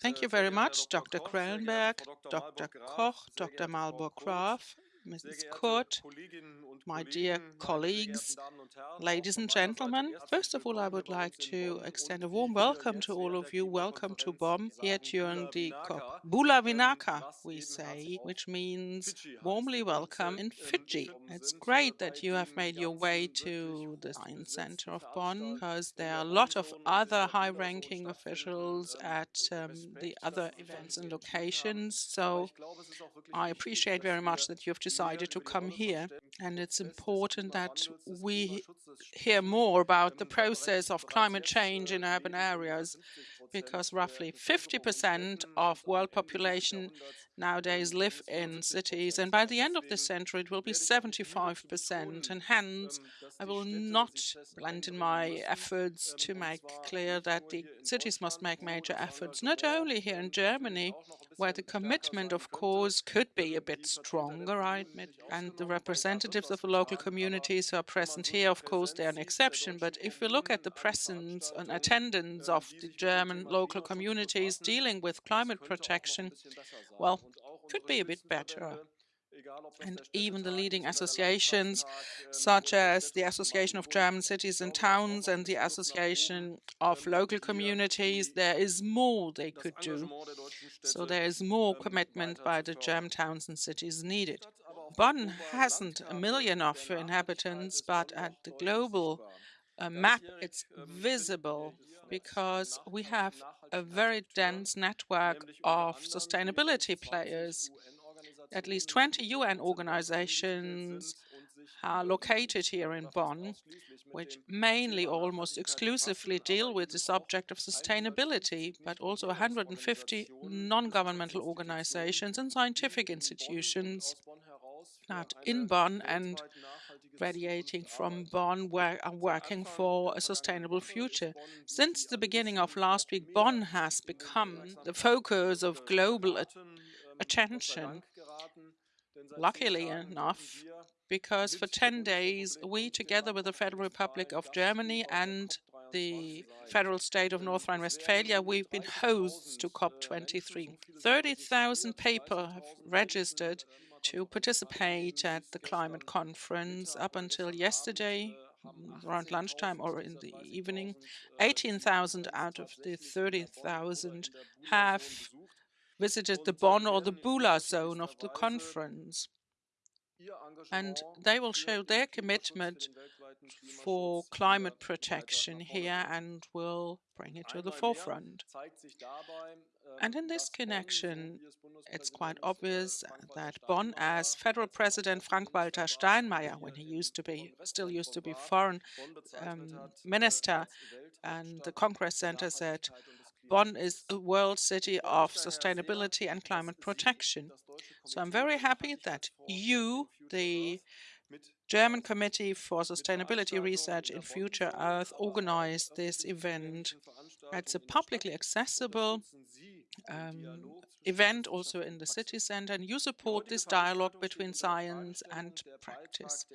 Thank you very much, Dr. Krellenberg, Dr. Koch, Dr. Malburg-Graf, Mrs. Kurt, my dear colleagues, ladies and gentlemen. First of all, I would like to extend a warm welcome to all of you. Welcome to Bonn here during the COP. Bula Vinaka, we say, which means warmly welcome in Fiji. It's great that you have made your way to the Science Center of Bonn because there are a lot of other high-ranking officials at um, the other events and locations. So I appreciate very much that you've decided to come here. And it's important that we hear more about the process of climate change in urban areas, because roughly 50% of world population nowadays live in cities, and by the end of this century it will be 75%. And hence, I will not blend in my efforts to make clear that the cities must make major efforts, not only here in Germany, where the commitment, of course, could be a bit stronger, I admit, and the representatives of the local communities who are present here, of course, they are an exception. But if we look at the presence and attendance of the German local communities dealing with climate protection, well, could be a bit better. And even the leading associations, such as the Association of German Cities and Towns and the Association of Local Communities, there is more they could do. So there is more commitment by the German towns and cities needed. Bonn hasn't a million of inhabitants, but at the global uh, map, it's visible because we have a very dense network of sustainability players. At least 20 UN organizations are located here in Bonn, which mainly almost exclusively deal with the subject of sustainability, but also 150 non-governmental organizations and scientific institutions that in Bonn and radiating from Bonn are working for a sustainable future. Since the beginning of last week, Bonn has become the focus of global attention. Luckily enough, because for 10 days, we, together with the Federal Republic of Germany and the federal state of North Rhine-Westphalia, we've been hosts to COP23. 30,000 people have registered to participate at the climate conference up until yesterday mm, around lunchtime or in the evening. 18,000 out of the 30,000 have visited the Bonn or the Bula zone of the conference. And they will show their commitment for climate protection here and will bring it to the forefront. And in this connection, it's quite obvious that Bonn, as Federal President Frank-Walter Steinmeier, when he used to be, still used to be foreign um, minister, and the Congress Center said, Bonn is a world city of sustainability and climate protection. So I'm very happy that you, the German Committee for Sustainability Research in Future Earth organized this event. It's a publicly accessible um, event also in the city center, and you support this dialogue between science and practice.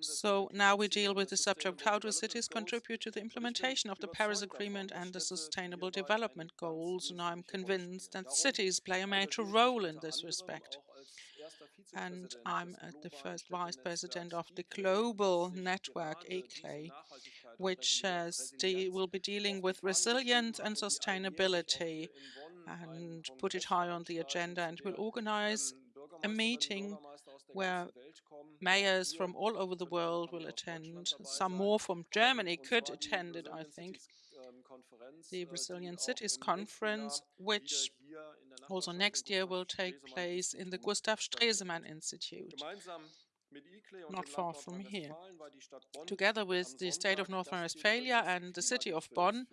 So now we deal with the subject, how do cities contribute to the implementation of the Paris Agreement and the Sustainable Development Goals? And I'm convinced that cities play a major role in this respect and I'm the first vice president of the global network ICLEI, which uh, will be dealing with resilience and sustainability and put it high on the agenda and will organize a meeting where mayors from all over the world will attend. Some more from Germany could attend it, I think. The Resilient Cities Conference, which also next year will take place in the Gustav Stresemann Institute not far from here. Together with the state of North Rhine-Westphalia and the city of Bonn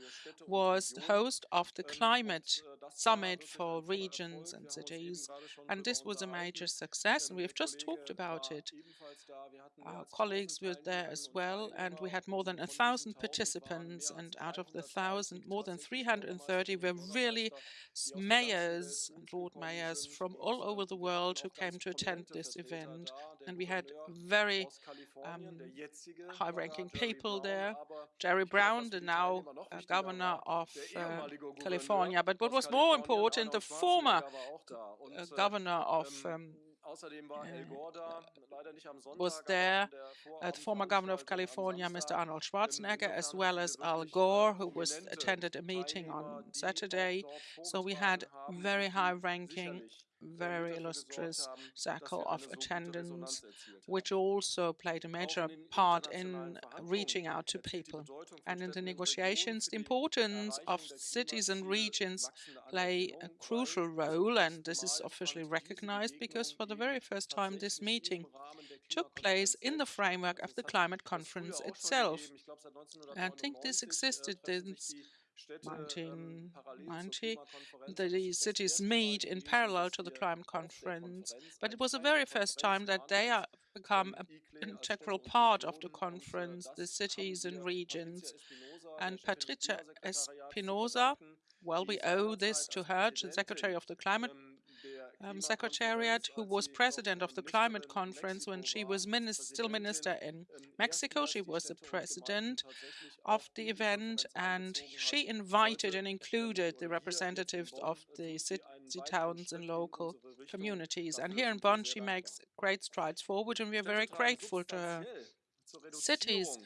was host of the climate summit for regions and cities. And this was a major success, and we have just talked about it. Our colleagues were there as well, and we had more than a thousand participants, and out of the thousand, more than 330 were really mayors and lord mayors from all over the world who came to attend this event. And we had very um, high-ranking people there. Jerry Brown, the now uh, governor of uh, California. But what was more important, the former uh, governor of um, was there, uh, the former governor of California, Mr. Arnold Schwarzenegger, as well as Al Gore, who was attended a meeting on Saturday. So we had very high-ranking very illustrious circle of attendance, which also played a major part in reaching out to people. And in the negotiations, the importance of cities and regions play a crucial role, and this is officially recognized because for the very first time this meeting took place in the framework of the climate conference itself. I think this existed since 1990. The cities meet in parallel to the climate conference, but it was the very first time that they have become an integral part of the conference, the cities and regions. And Patricia Espinosa, well, we owe this to her, the Secretary of the Climate um, Secretariat, who was president of the climate conference when she was still minister in Mexico. She was the president of the event, and she invited and included the representatives of the city, towns, and local communities. And here in Bonn, she makes great strides forward, and we are very grateful to her cities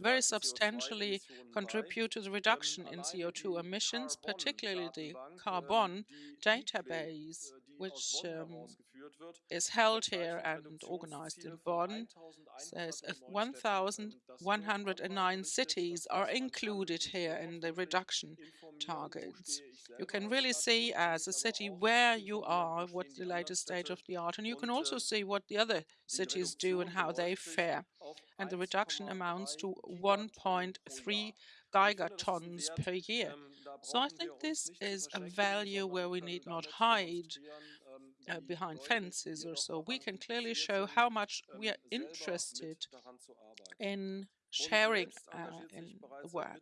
very substantially contribute to the reduction in CO2 emissions, particularly the Carbon database, which um, is held here and organized in Bonn, says 1,109 cities are included here in the reduction targets. You can really see as a city where you are, what the latest state of the art, and you can also see what the other cities do and how they fare. And the reduction amounts to 1.3 gigatons per year. So I think this is a value where we need not hide uh, behind fences or so. We can clearly show how much we are interested in sharing uh, in the work.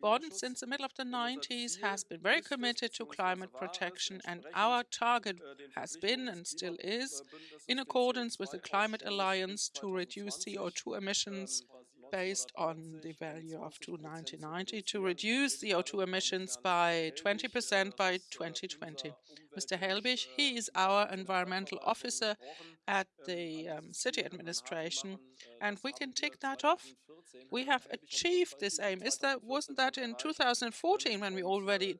Bonn, since the middle of the 90s, has been very committed to climate protection, and our target has been and still is, in accordance with the Climate Alliance, to reduce CO2 emissions based on the value of 1990 to reduce CO2 emissions by 20% by 2020. Mr. Helbig, he is our environmental officer at the um, city administration, and we can tick that off. We have achieved this aim. Is that wasn't that in 2014 when we already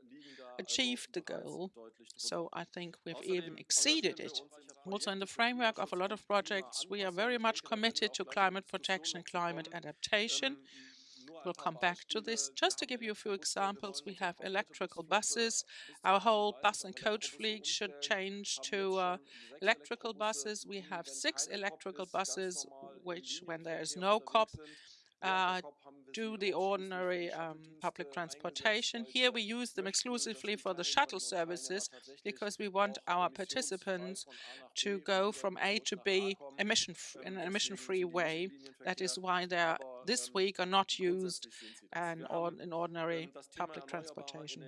achieved the goal? So I think we've even exceeded it. Also, in the framework of a lot of projects, we are very much committed to climate protection and climate adaptation. We'll come back to this. Just to give you a few examples, we have electrical buses. Our whole bus and coach fleet should change to uh, electrical buses. We have six electrical buses, which, when there is no COP, uh, do the ordinary um, public transportation. Here we use them exclusively for the shuttle services because we want our participants to go from A to B emission in an emission-free way. That is why they are this week are not used and in ordinary public transportation.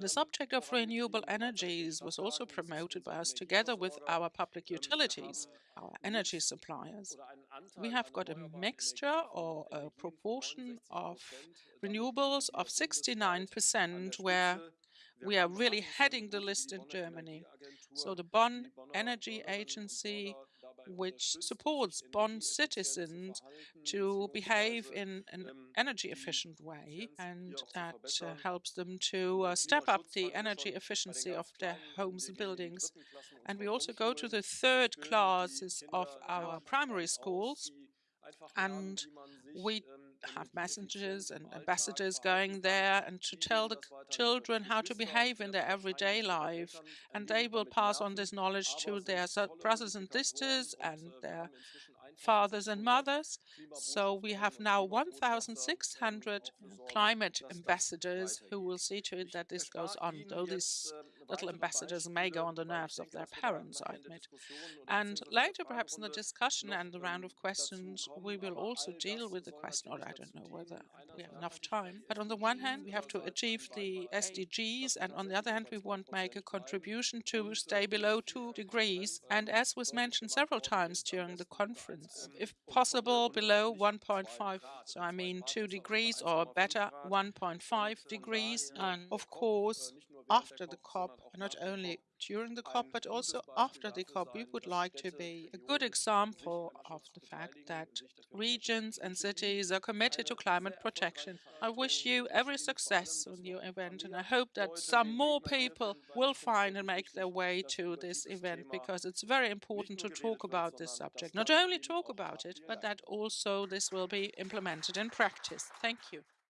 The subject of renewable energies was also promoted by us together with our public utilities, our energy suppliers. We have got a mixture or a proportion of renewables of 69%, where we are really heading the list in Germany. So the Bonn Energy Agency which supports Bonn citizens to behave in an energy efficient way and that uh, helps them to uh, step up the energy efficiency of their homes and buildings. And we also go to the third classes of our primary schools and we have messengers and ambassadors going there and to tell the children how to behave in their everyday life. And they will pass on this knowledge to their brothers and sisters and their fathers and mothers. So we have now 1,600 climate ambassadors who will see to it that this goes on. Though this little ambassadors may go on the nerves of their parents, I admit. And later, perhaps in the discussion and the round of questions, we will also deal with the question, or I don't know whether we have enough time. But on the one hand, we have to achieve the SDGs, and on the other hand, we want to make a contribution to stay below two degrees. And as was mentioned several times during the conference, if possible, below 1.5. So I mean two degrees or better 1.5 degrees. And of course, after the COP, not only during the COP, but also after the COP, we would like to be a good example of the fact that regions and cities are committed to climate protection. I wish you every success on your event, and I hope that some more people will find and make their way to this event, because it's very important to talk about this subject. Not only talk about it, but that also this will be implemented in practice. Thank you.